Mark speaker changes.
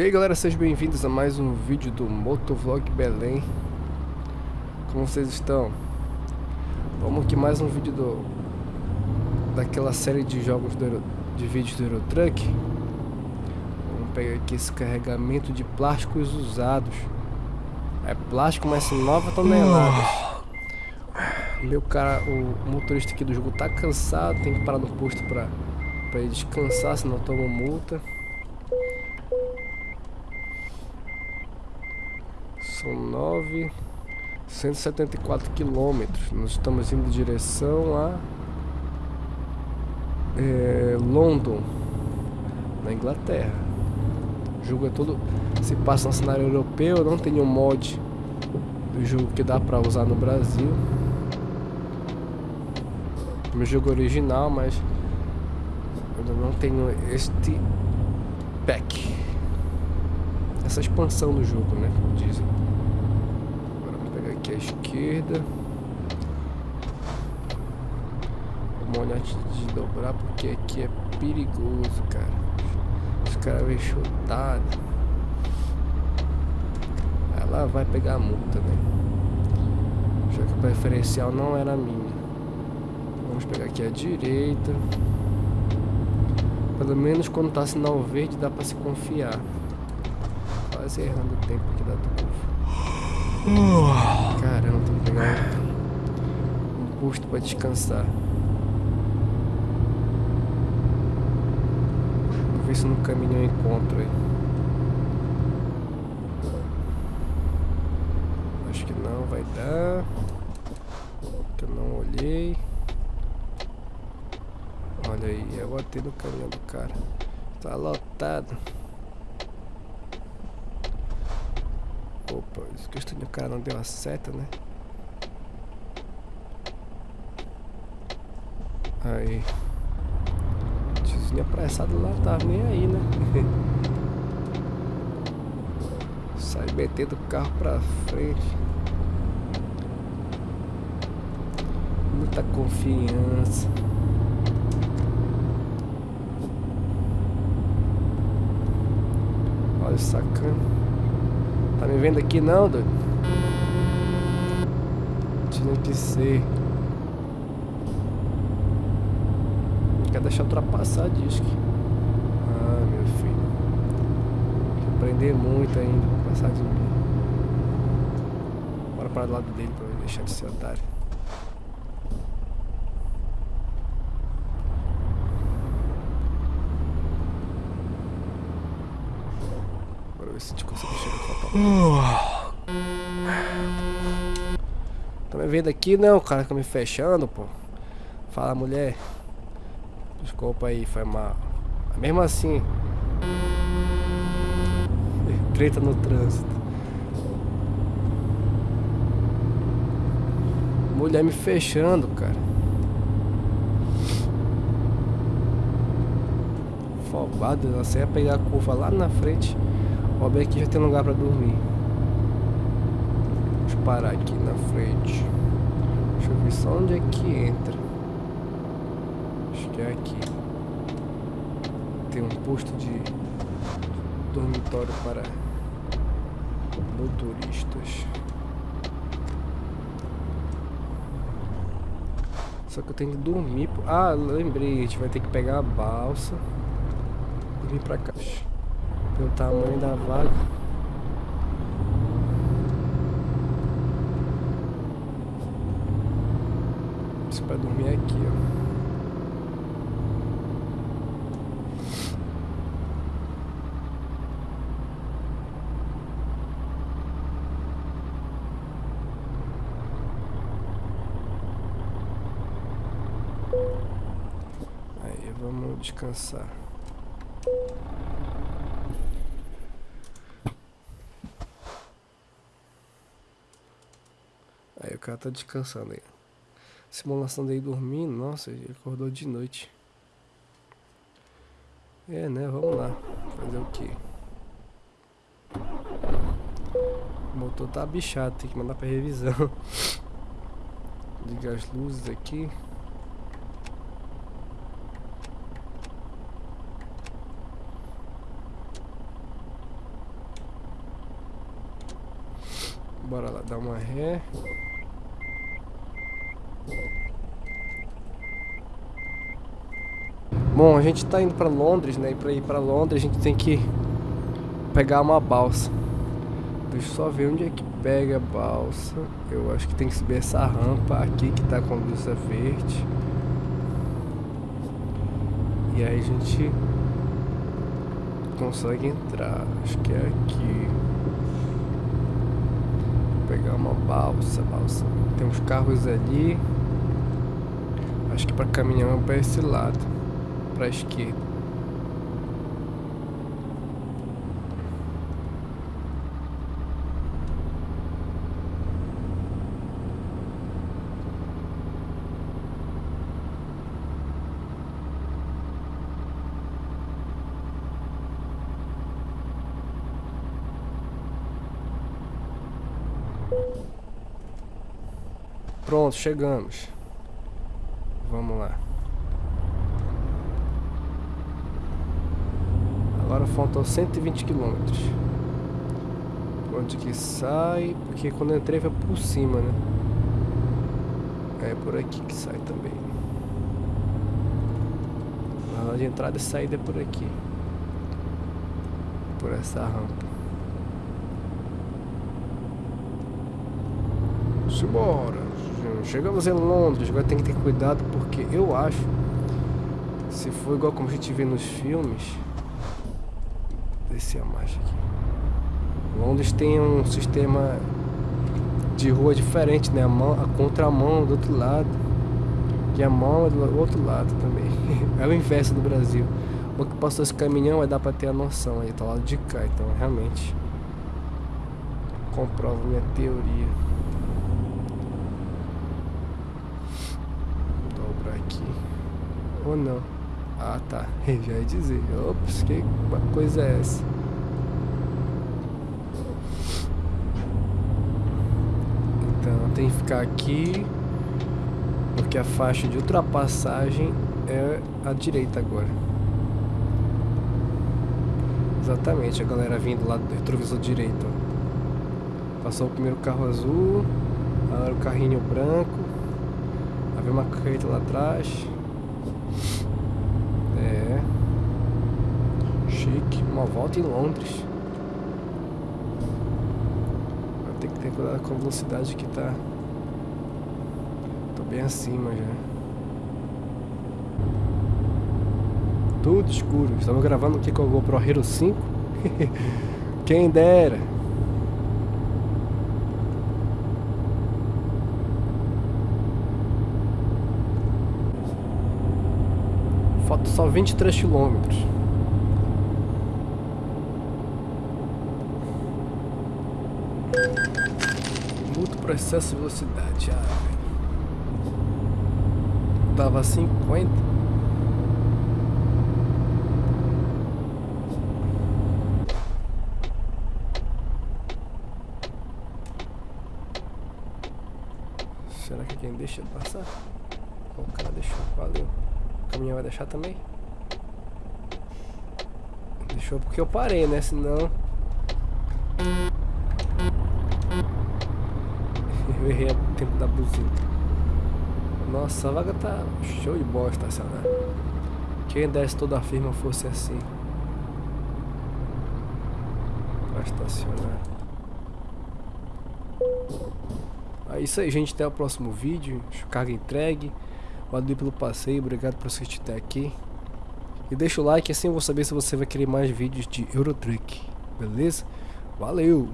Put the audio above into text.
Speaker 1: E aí galera, sejam bem-vindos a mais um vídeo do Motovlog Belém. Como vocês estão? Vamos aqui mais um vídeo do Daquela série de jogos do, de vídeos do Eurotruck. Vamos pegar aqui esse carregamento de plásticos usados. É plástico, mas são 9 toneladas. Meu cara, o motorista aqui do jogo tá cansado Tem que parar no posto pra, pra ele descansar, senão toma multa 9, 174 quilômetros. Nós estamos indo em direção a é, London, na Inglaterra. O jogo é todo se passa no cenário europeu. Não tem um mod do jogo que dá para usar no Brasil. Meu jogo original, mas eu não tenho este pack. Essa expansão do jogo, né? Como dizem esquerda. Vamos olhar antes de dobrar, porque aqui é perigoso, cara. Os caras vêm chutado. Ela vai pegar a multa, né? Já que o preferencial não era minha. Vamos pegar aqui à direita. Pelo menos quando tá sinal verde dá pra se confiar. Quase errando o tempo aqui da turma. Caramba, tem que pegar um posto para descansar. Vou ver se no caminho eu encontro aí. Acho que não vai dar. Que eu não olhei. Olha aí, eu botei no caminhão do cara. Tá lotado. Isso que o cara não deu a seta, né? Aí. Tiozinho apressado lá, tava nem aí, né? Sai metendo o carro pra frente. Muita confiança. Olha o sacana. Tá me vendo aqui não, doido? Tinha que ser. Quer deixar ultrapassar disco. Ah, meu filho. Tem que aprender muito ainda pra passar de mim. Bora para do lado dele pra ele deixar de ser otário. ver se a gente consegue chegar Tá me vendo aqui? Não, cara fica me fechando, pô. Fala, mulher. Desculpa aí, foi mal. Mesmo assim. Treta no trânsito. Mulher me fechando, cara. Fobado, você ia pegar a curva lá na frente. Ó, bem aqui já tem lugar pra dormir. Deixa eu parar aqui na frente. Deixa eu ver só onde é que entra. Acho que é aqui. Tem um posto de dormitório para motoristas. Só que eu tenho que dormir. Ah, lembrei, a gente vai ter que pegar a balsa e vir pra cá pelo tamanho da vaga. Isso dormir aqui, ó. Aí vamos descansar. Aí o cara tá descansando aí. Simulação dele dormindo, nossa, ele acordou de noite. É, né? Vamos lá. Fazer o quê? O motor tá bichado, tem que mandar pra revisão. Ligar as luzes aqui. Bora lá, dar uma ré. Bom, a gente tá indo pra Londres, né? E pra ir pra Londres a gente tem que pegar uma balsa. Deixa eu só ver onde é que pega a balsa. Eu acho que tem que subir essa rampa aqui que tá com luz verde. E aí a gente consegue entrar. Acho que é aqui. Vou pegar uma balsa, balsa. Tem uns carros ali. Acho que para caminhão é para esse lado, para a esquerda. Pronto, chegamos. Vamos lá. Agora faltam 120 quilômetros. Onde que sai? Porque quando eu entrei foi por cima, né? É por aqui que sai também. A de entrada e saída é por aqui. Por essa rampa. Simbora! Chegamos em Londres, agora tem que ter cuidado porque eu acho, se for igual como a gente vê nos filmes, descer a marcha aqui. Londres tem um sistema de rua diferente, né? A, mão, a contramão do outro lado. E a mão é do outro lado também. é o inverso do Brasil. O que passou esse caminhão vai dar pra ter a noção aí, tá lá de cá, então realmente comprova minha teoria. Ou não? Ah, tá. Já ia dizer. Ops, que coisa é essa? Então, tem que ficar aqui. Porque a faixa de ultrapassagem é a direita agora. Exatamente, a galera vindo lá do retrovisor direito. Passou o primeiro carro azul. Agora o carrinho branco. Havia uma carreta lá atrás. É. Chique. Uma volta em Londres. Ter que ter cuidado com a velocidade que tá. Tô bem acima já. Tudo escuro. Estamos gravando aqui com o GoPro Hero 5. Quem dera. Falta só 23 quilômetros. Muito processo de velocidade. Ah, Tava 50. Será que quem deixa passar? O cara deixou, valeu. Caminhão vai deixar também? Deixou porque eu parei, né? Senão... Eu errei o tempo da buzina. Nossa, a vaga tá show de bola estacionar. Quem desse toda a firma fosse assim. Pra estacionar. É isso aí, gente. Até o próximo vídeo. Carga entregue. Valeu pelo passeio, obrigado por assistir até aqui. E deixa o like, assim eu vou saber se você vai querer mais vídeos de Eurotruck. Beleza? Valeu!